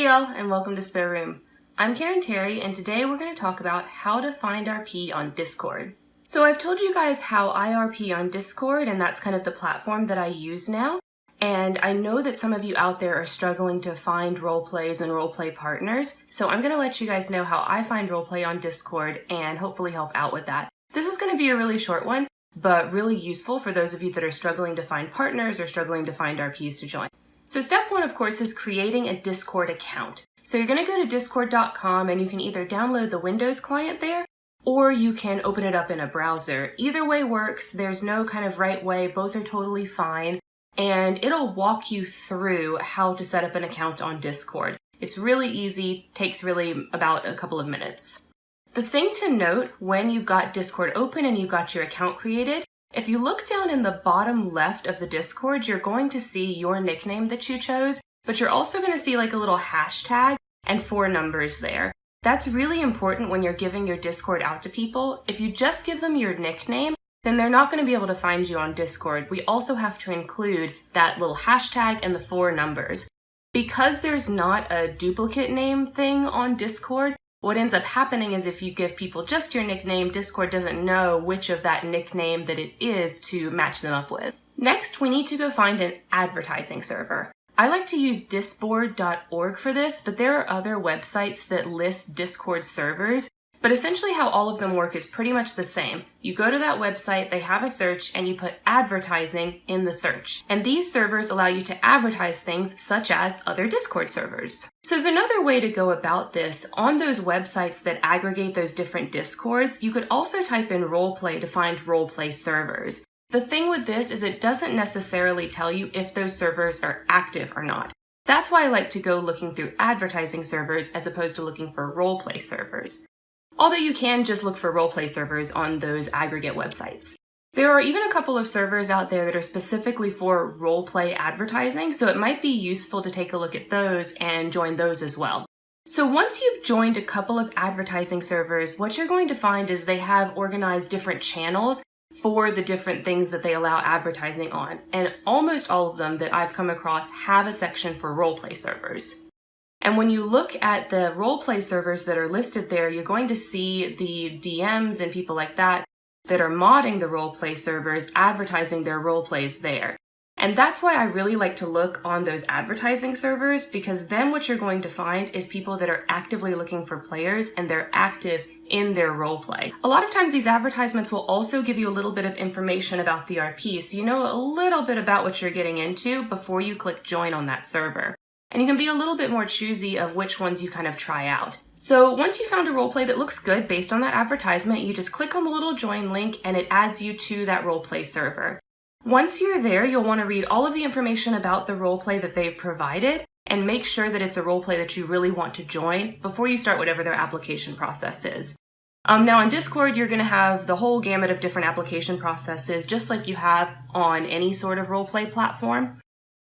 Hey y'all, and welcome to Spare Room. I'm Karen Terry, and today we're going to talk about how to find RP on Discord. So I've told you guys how I RP on Discord, and that's kind of the platform that I use now. And I know that some of you out there are struggling to find roleplays and roleplay partners, so I'm going to let you guys know how I find roleplay on Discord and hopefully help out with that. This is going to be a really short one, but really useful for those of you that are struggling to find partners or struggling to find RPs to join. So step one, of course, is creating a Discord account. So you're going to go to discord.com and you can either download the Windows client there or you can open it up in a browser. Either way works. There's no kind of right way. Both are totally fine. And it'll walk you through how to set up an account on Discord. It's really easy, takes really about a couple of minutes. The thing to note when you've got Discord open and you've got your account created if you look down in the bottom left of the Discord, you're going to see your nickname that you chose, but you're also going to see like a little hashtag and four numbers there. That's really important when you're giving your Discord out to people. If you just give them your nickname, then they're not going to be able to find you on Discord. We also have to include that little hashtag and the four numbers. Because there's not a duplicate name thing on Discord, what ends up happening is if you give people just your nickname, Discord doesn't know which of that nickname that it is to match them up with. Next, we need to go find an advertising server. I like to use disboard.org for this, but there are other websites that list Discord servers, but essentially how all of them work is pretty much the same. You go to that website, they have a search, and you put advertising in the search. And these servers allow you to advertise things such as other Discord servers. So there's another way to go about this. On those websites that aggregate those different Discords, you could also type in roleplay to find roleplay servers. The thing with this is it doesn't necessarily tell you if those servers are active or not. That's why I like to go looking through advertising servers as opposed to looking for roleplay servers although you can just look for roleplay servers on those aggregate websites. There are even a couple of servers out there that are specifically for roleplay advertising, so it might be useful to take a look at those and join those as well. So once you've joined a couple of advertising servers, what you're going to find is they have organized different channels for the different things that they allow advertising on. And almost all of them that I've come across have a section for roleplay servers. And when you look at the roleplay servers that are listed there, you're going to see the DMs and people like that that are modding the roleplay servers advertising their roleplays there. And that's why I really like to look on those advertising servers because then what you're going to find is people that are actively looking for players and they're active in their roleplay. A lot of times these advertisements will also give you a little bit of information about the RP so you know a little bit about what you're getting into before you click join on that server and you can be a little bit more choosy of which ones you kind of try out. So once you found a roleplay that looks good based on that advertisement, you just click on the little join link and it adds you to that roleplay server. Once you're there, you'll want to read all of the information about the roleplay that they've provided and make sure that it's a roleplay that you really want to join before you start whatever their application process is. Um, now on Discord, you're going to have the whole gamut of different application processes, just like you have on any sort of roleplay platform.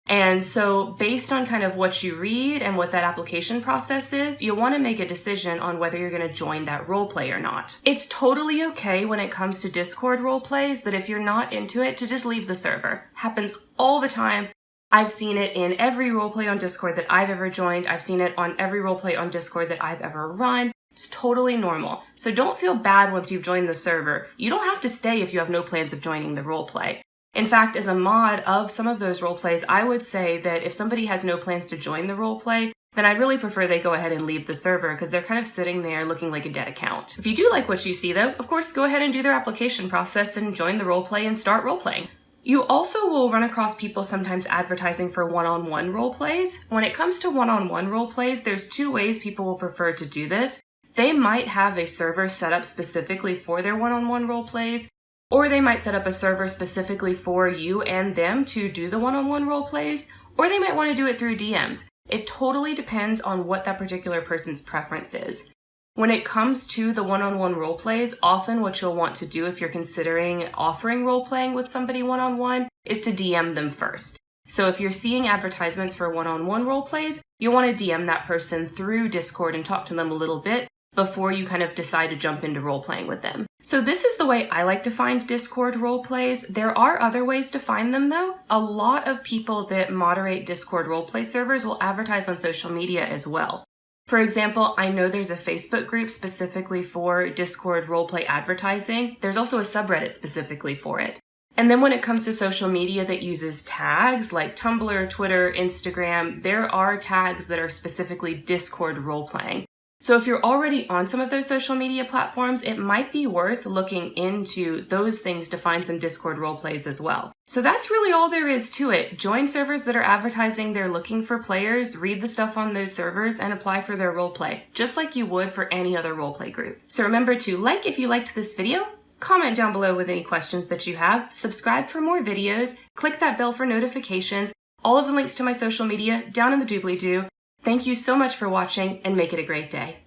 And so based on kind of what you read and what that application process is, you'll want to make a decision on whether you're going to join that role play or not. It's totally okay when it comes to Discord role plays that if you're not into it to just leave the server. Happens all the time. I've seen it in every roleplay on Discord that I've ever joined. I've seen it on every roleplay on Discord that I've ever run. It's totally normal. So don't feel bad once you've joined the server. You don't have to stay if you have no plans of joining the roleplay. In fact, as a mod of some of those role plays, I would say that if somebody has no plans to join the role play, then I'd really prefer they go ahead and leave the server because they're kind of sitting there looking like a dead account. If you do like what you see though, of course go ahead and do their application process and join the roleplay and start roleplaying. You also will run across people sometimes advertising for one-on-one -on -one role plays. When it comes to one-on-one -on -one role plays, there's two ways people will prefer to do this. They might have a server set up specifically for their one-on-one -on -one role plays, or they might set up a server specifically for you and them to do the one-on-one -on -one role plays, or they might want to do it through DMs. It totally depends on what that particular person's preference is. When it comes to the one-on-one -on -one role plays, often what you'll want to do if you're considering offering role playing with somebody one-on-one -on -one is to DM them first. So if you're seeing advertisements for one-on-one -on -one role plays, you'll want to DM that person through Discord and talk to them a little bit before you kind of decide to jump into role playing with them. So this is the way I like to find Discord role plays. There are other ways to find them though. A lot of people that moderate Discord roleplay servers will advertise on social media as well. For example, I know there's a Facebook group specifically for Discord roleplay advertising. There's also a subreddit specifically for it. And then when it comes to social media that uses tags like Tumblr, Twitter, Instagram, there are tags that are specifically Discord roleplaying. So if you're already on some of those social media platforms, it might be worth looking into those things to find some Discord roleplays as well. So that's really all there is to it. Join servers that are advertising they're looking for players, read the stuff on those servers, and apply for their roleplay, just like you would for any other roleplay group. So remember to like if you liked this video, comment down below with any questions that you have, subscribe for more videos, click that bell for notifications, all of the links to my social media down in the doobly-doo, Thank you so much for watching and make it a great day.